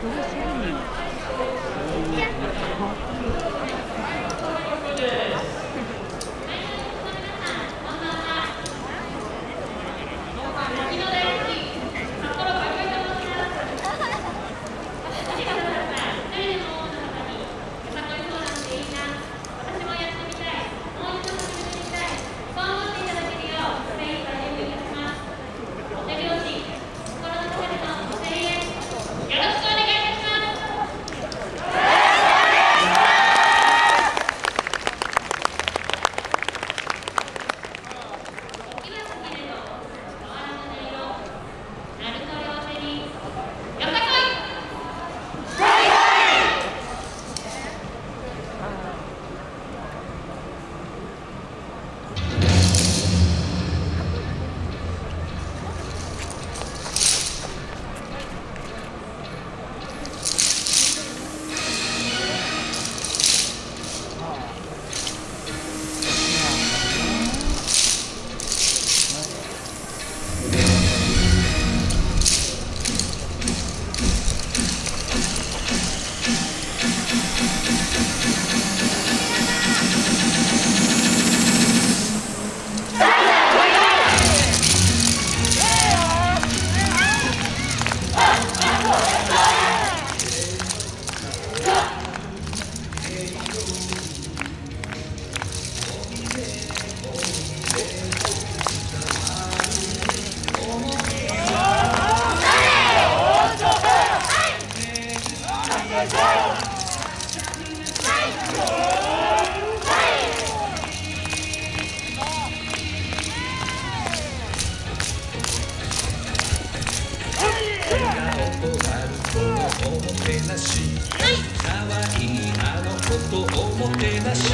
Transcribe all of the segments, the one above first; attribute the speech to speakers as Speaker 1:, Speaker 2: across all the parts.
Speaker 1: delicious.
Speaker 2: おもてなしかわい。いあの子とおもてなし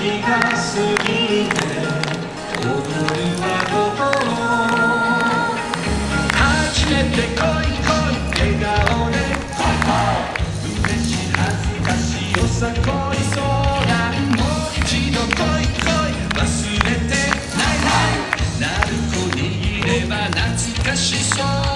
Speaker 2: 踊るは心初めて恋恋笑顔でうれしい恥ずかしいよさこ？いそうだもう一度恋恋忘れてないない鳴子にいれば懐かしそう